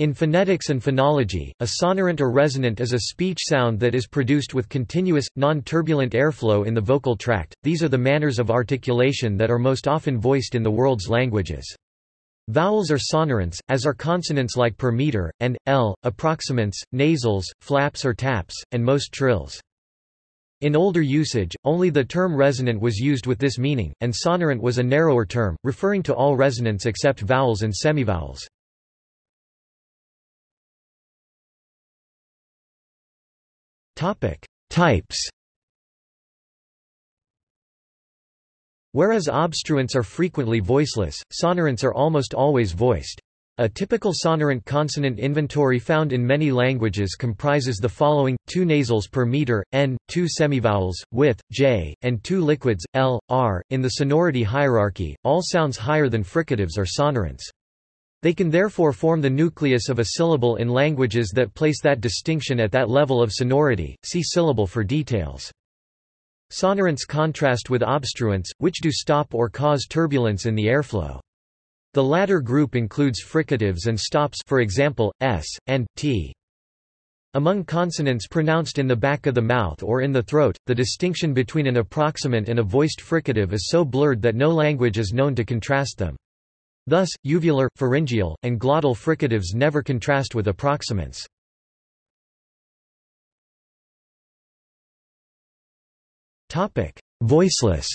In phonetics and phonology, a sonorant or resonant is a speech sound that is produced with continuous, non-turbulent airflow in the vocal tract. These are the manners of articulation that are most often voiced in the world's languages. Vowels are sonorants, as are consonants like per meter, and, l, approximants, nasals, flaps or taps, and most trills. In older usage, only the term resonant was used with this meaning, and sonorant was a narrower term, referring to all resonants except vowels and semivowels. Topic: Types. Whereas obstruents are frequently voiceless, sonorants are almost always voiced. A typical sonorant consonant inventory found in many languages comprises the following, two nasals per meter, n, two semivowels, with, j, and two liquids, l, r. In the sonority hierarchy, all sounds higher than fricatives are sonorants. They can therefore form the nucleus of a syllable in languages that place that distinction at that level of sonority. See syllable for details. Sonorants contrast with obstruents, which do stop or cause turbulence in the airflow. The latter group includes fricatives and stops for example, s, and, t. Among consonants pronounced in the back of the mouth or in the throat, the distinction between an approximant and a voiced fricative is so blurred that no language is known to contrast them. Thus, uvular, pharyngeal, and glottal fricatives never contrast with approximants. Voiceless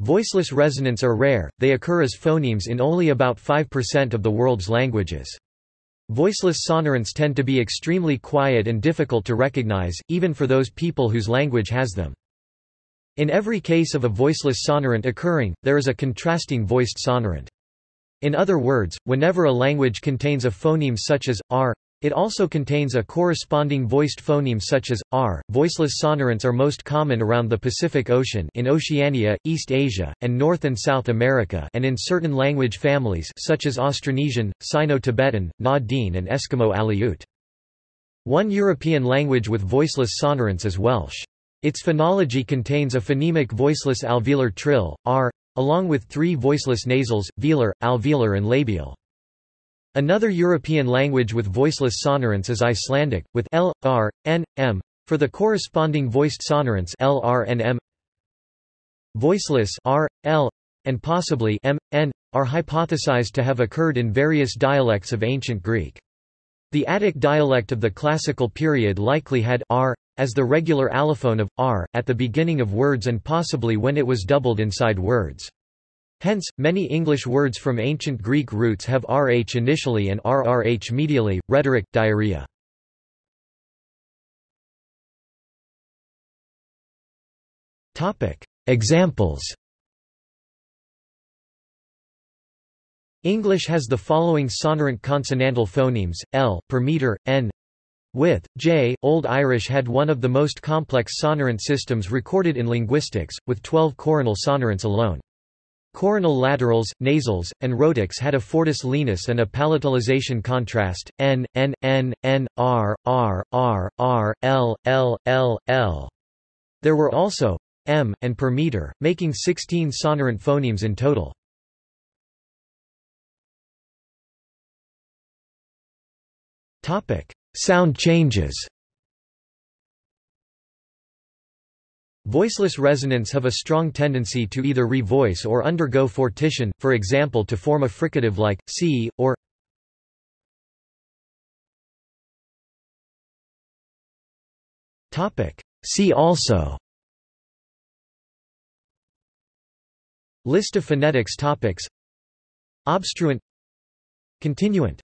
Voiceless resonants are rare, they occur as phonemes in only about 5% of the world's languages. Voiceless sonorants tend to be extremely quiet and difficult to recognize, even for those people whose language has them. In every case of a voiceless sonorant occurring, there is a contrasting voiced sonorant. In other words, whenever a language contains a phoneme such as r, it also contains a corresponding voiced phoneme such as r. Voiceless sonorants are most common around the Pacific Ocean in Oceania, East Asia, and North and South America and in certain language families such as Austronesian, Sino-Tibetan, Na-Dene and Eskimo Aleut. One European language with voiceless sonorants is Welsh. Its phonology contains a phonemic voiceless alveolar trill, r, along with three voiceless nasals, velar, alveolar and labial. Another European language with voiceless sonorants is Icelandic, with l, r, n, m, for the corresponding voiced sonorants l, r and m. Voiceless r, l, and possibly m, n, are hypothesized to have occurred in various dialects of ancient Greek. The Attic dialect of the classical period likely had r, as the regular allophone of r, at the beginning of words and possibly when it was doubled inside words. Hence, many English words from ancient Greek roots have rh initially and rrh medially, rhetoric, diarrhea. Examples English has the following sonorant consonantal phonemes, l, per meter, n, with J, Old Irish had one of the most complex sonorant systems recorded in linguistics, with 12 coronal sonorants alone. Coronal laterals, nasals, and rhotics had a fortis lenis and a palatalization contrast, n, n, n, n, r, r, r, r, l, l, l, l. There were also m, and per meter, making 16 sonorant phonemes in total. Topic. Sound changes. Voiceless resonants have a strong tendency to either revoice or undergo fortition, for example to form a fricative like, c, or See also List of phonetics topics. Obstruent. Continuant